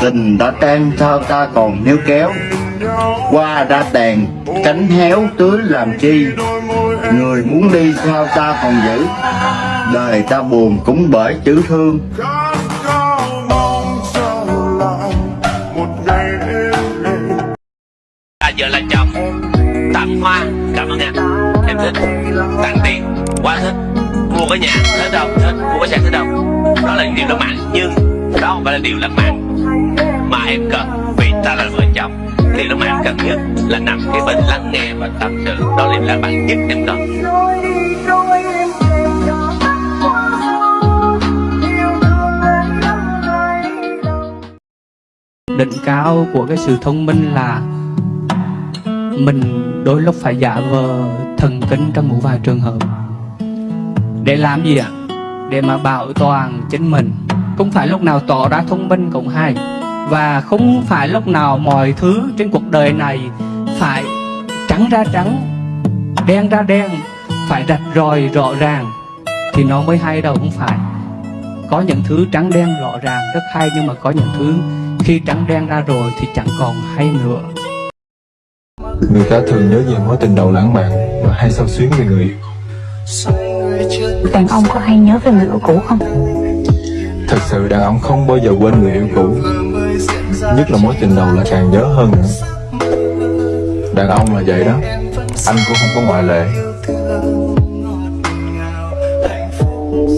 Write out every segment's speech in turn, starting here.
Tình đã tan sao ta còn níu kéo. Qua đã tàn cánh héo tưới làm chi? Người muốn đi sao ta còn giữ? Đời ta buồn cũng bởi chữ thương. À, giờ là chồng tặng hoa cảm ơn em em thích tặng tiền quá thích. Mua cái nhà thích đâu thích mua cái xe thích đâu đó là điều lãng mạn nhưng đó không phải là điều lãng mạn mà em cần, vì ta là vợ chồng, thì lúc mà em cần nhất là nằm kế bên lắng nghe và tâm sự. Đó là điều lãng nhất em cần đỉnh cao của cái sự thông minh là mình đôi lúc phải giả vờ thần kinh trong một vài trường hợp. Để làm gì ạ? Để mà bảo toàn chính mình không phải lúc nào tỏ ra thông minh cũng hay và không phải lúc nào mọi thứ trên cuộc đời này phải trắng ra trắng đen ra đen phải rạch ròi rõ ràng thì nó mới hay đâu không phải có những thứ trắng đen rõ ràng rất hay nhưng mà có những thứ khi trắng đen ra rồi thì chẳng còn hay nữa Người ta thường nhớ về mối tình đầu lãng mạn và hay sao xuyến về người. Đàn ông có hay nhớ về người yêu cũ không? Thật sự đàn ông không bao giờ quên người yêu cũ. Nhất là mối tình đầu là càng nhớ hơn nữa. Đàn ông là vậy đó. Anh cũng không có ngoại lệ.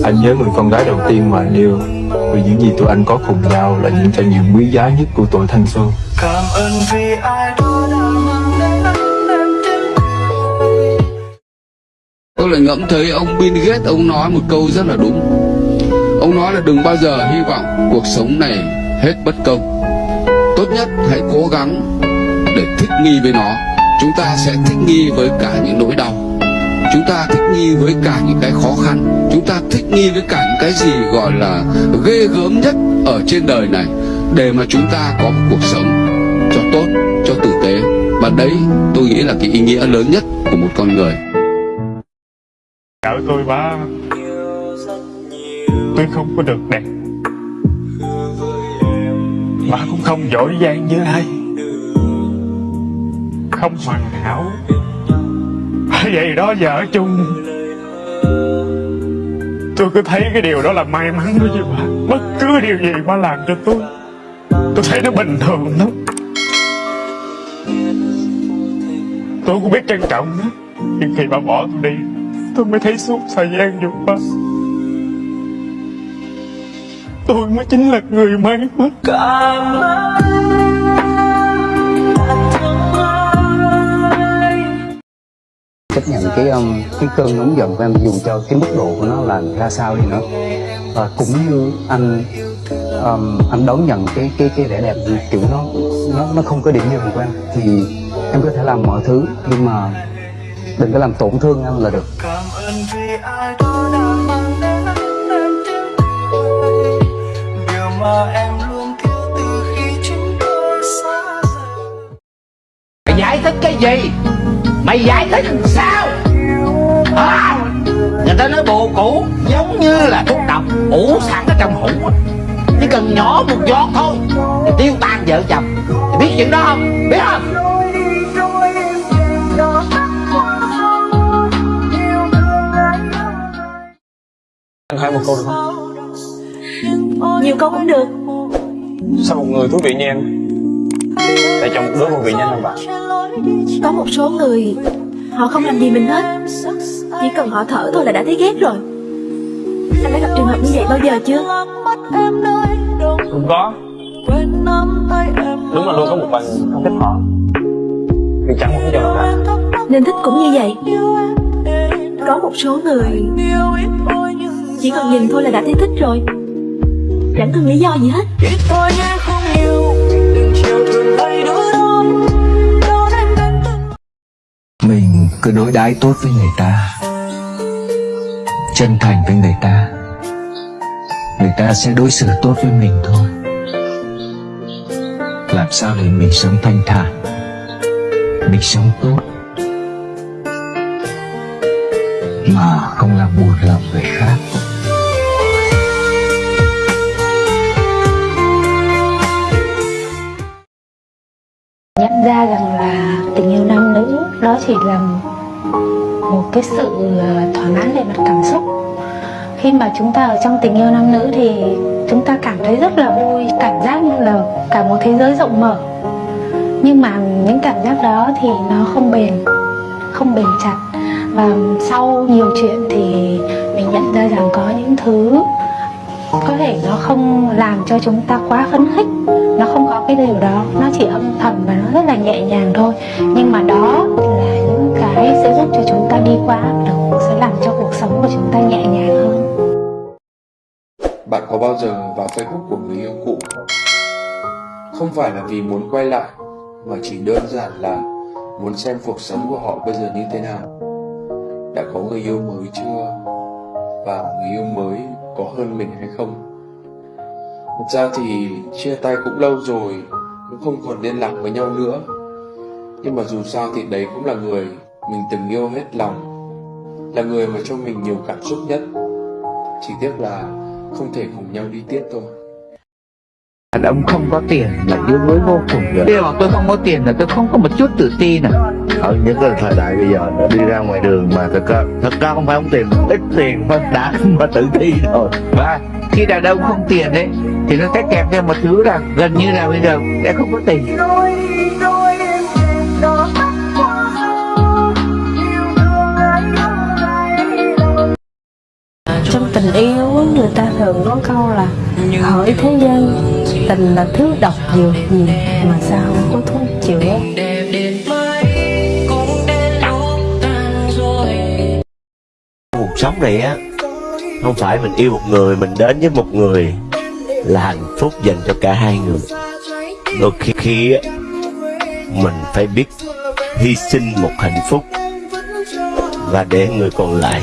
Anh nhớ người con gái đầu tiên mà anh yêu. Vì những gì tụi anh có cùng nhau Là những trải nghiệm quý giá nhất của tuổi thanh xuân. Cảm ơn vì ai đó đã mang đến em đến Tôi lại ngẫm thấy ông Bill Gates ông nói một câu rất là đúng Ông nói là đừng bao giờ hy vọng cuộc sống này hết bất công. Tốt nhất hãy cố gắng để thích nghi với nó. Chúng ta sẽ thích nghi với cả những nỗi đau. Chúng ta thích nghi với cả những cái khó khăn. Chúng ta thích nghi với cả những cái gì gọi là ghê gớm nhất ở trên đời này Để mà chúng ta có một cuộc sống cho tốt, cho tử tế. Và đấy tôi nghĩ là cái ý nghĩa lớn nhất của một con người. Vợ tôi ba Tôi không có được đẹp. Bà cũng không giỏi giang như ai. Không hoàn hảo. Vậy đó vợ chung, Tôi cứ thấy cái điều đó là may mắn đối với bà. Bất cứ điều gì bà làm cho tôi Tôi thấy nó bình thường lắm. Tôi cũng biết trân trọng đó Nhưng khi bà bỏ tôi đi, Tôi mới thấy suốt thời gian vừa qua Tôi mới chính là người may mắn. Cảm ơn chấp nhận cái um, cái cơn nóng giận của em dù cho cái mức độ của nó là ra sao đi nữa. Và cũng như anh um, anh đón nhận cái cái cái vẻ đẹp kiểu nó nó nó không có điểm dừng của em thì em có thể làm mọi thứ nhưng mà đừng có làm tổn thương em là được mà em luôn thiếu từ khi chúng tôi xa rời. Mày giải thích cái gì? Mày giải thích làm sao? À, Người ta nói bồ cũ Giống như là thuốc độc ủ sẵn ở trong hũ. Chỉ cần nhỏ một giọt thôi Thì tiêu tan vợ chồng. Thì biết chuyện đó không? Biết không? Anh hỏi một câu được không? Nhiều câu cũng được. Sao một người thú vị như em? Lại chọn một đứa vô vị như anh bạn? Có một số người Họ không làm gì mình hết. Chỉ cần họ thở thôi là đã thấy ghét rồi. Anh đã gặp trường hợp như vậy bao giờ chưa? Không có. Đúng là luôn có một người không thích họ. Vì chẳng muốn cho họ cả. Nên thích cũng như vậy. Có một số người Chỉ cần nhìn thôi là đã thấy thích rồi Chẳng cần lý do gì hết. Biết tôi nhé không yêu đừng chiều thường hay đứa đón đón em đến từng mình cứ đối đãi tốt với người ta chân thành với người ta. Người ta sẽ đối xử tốt với mình thôi. Làm sao để mình sống thanh thản? Mình sống tốt. Mà không làm buồn lòng người khác nhận ra rằng là tình yêu nam nữ, đó chỉ là một cái sự ờ, thỏa mãn về mặt cảm xúc. Khi mà chúng ta ở trong tình yêu nam nữ thì chúng ta cảm thấy rất là vui, cảm giác như là cả một thế giới rộng mở. Nhưng mà những cảm giác đó thì nó không bền không bền chặt. Và sau nhiều chuyện thì mình nhận ra rằng có những thứ có thể nó không làm cho chúng ta quá phấn khích cái điều đó nó chỉ âm thầm và nó rất là nhẹ nhàng thôi nhưng mà đó là những cái sẽ giúp cho chúng ta đi qua áp lực sẽ làm cho cuộc sống của chúng ta nhẹ nhàng hơn Bạn có bao giờ vào Facebook của người yêu cũ không? Không phải là vì muốn quay lại, mà chỉ đơn giản là muốn xem cuộc sống của họ bây giờ như thế nào. Đã có người yêu mới chưa? Và người yêu mới có hơn mình hay không? Thật ra thì chia tay cũng lâu rồi, cũng không còn liên lạc với nhau nữa. Nhưng mà dù sao thì đấy cũng là người mình từng yêu hết lòng, là người mà cho mình nhiều cảm xúc nhất. Chỉ tiếc là không thể cùng nhau đi tiếp thôi. đàn ông không có tiền là yếu đuối vô cùng rồi khi mà tôi không có tiền là tôi không có một chút tự tin à ở nhất là thời đại bây giờ đi ra ngoài đường mà thật ra thật ra không phải không tiền ít tiền mà đã mà tự ti rồi và khi đàn ông không tiền ấy thì nó sẽ kèm theo một thứ là gần như là bây giờ sẽ không có tiền. Trong tình yêu người ta thường có câu là hỏi thế gian tình là thứ độc dược gì mà sao có thuốc chữa? Cuộc sống này á không phải mình yêu một người, mình đến với một người là hạnh phúc dành cho cả hai người. Đôi khi khi á mình phải biết hy sinh một hạnh phúc và để người còn lại